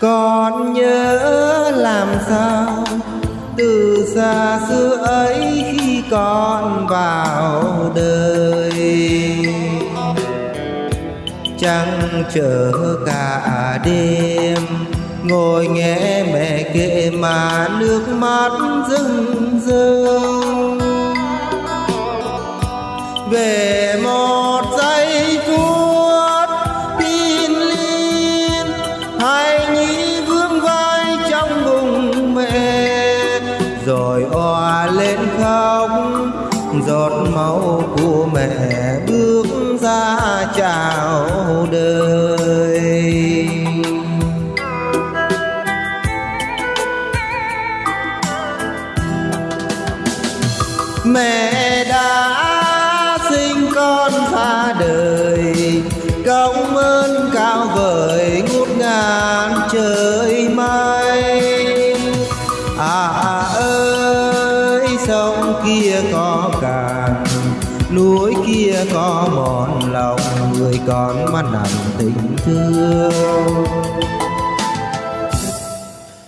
con nhớ làm sao từ xa xưa ấy khi con vào đời trăng chờ cả đêm, ngồi nghe mẹ kể mà nước mắt rưng rưng về mong. Rồi oa lên khóc, giọt máu của mẹ bước ra chào đời. Mẹ đã sinh con ra đời công ơn cao vời ngút ngàn trời mây. À kia có cạn núi kia có mòn lòng, người con mà nặng tình thương.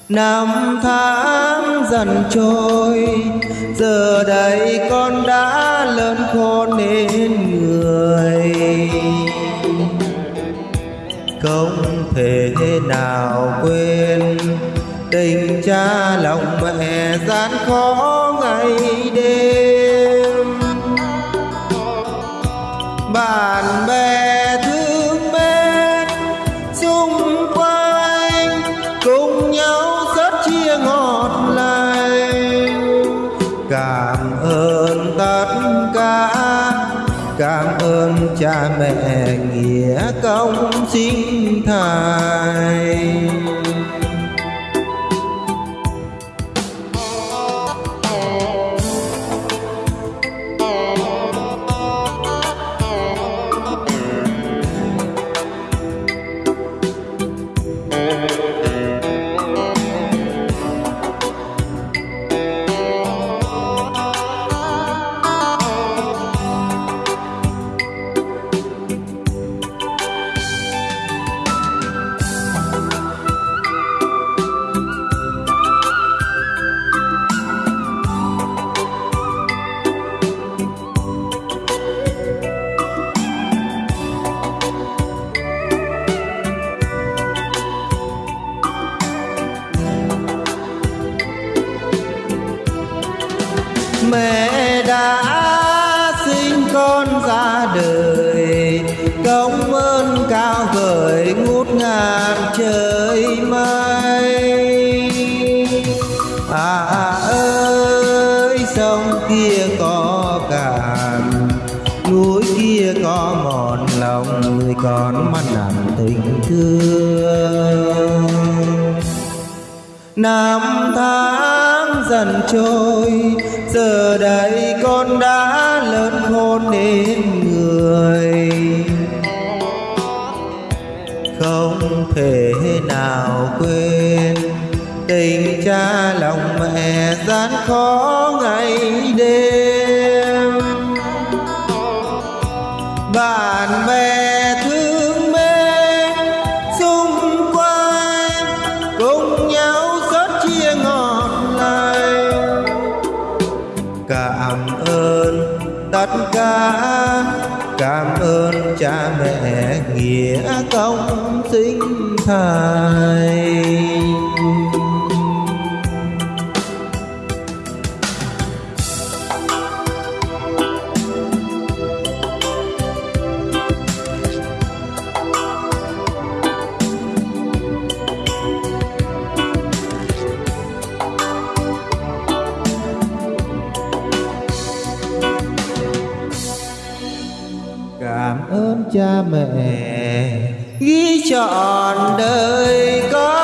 Năm tháng dần trôi, giờ đây con đã lớn khôn nên người. Không thể nào quên tình cha lòng mẹ gian khó ngày đêm. Bạn bè thương mến, xung quanh cùng nhau rất chia ngọt lành. Cảm ơn tất cả, cảm ơn cha mẹ nghĩa công sinh thành. Mẹ đã sinh con ra đời. Công ơn cao vời ngút ngàn trời mây. À, à ơi, sông kia có cạn, núi kia có mòn lòng người con mắt nặng tình thương. Năm tháng dần trôi. Giờ đây con đã lớn khôn nên người. Không thể nào quên tình cha lòng mẹ gian khó ngày đêm. Tất cả cảm ơn cha mẹ nghĩa công sinh thành ơn cha mẹ. Ghi trọn đời con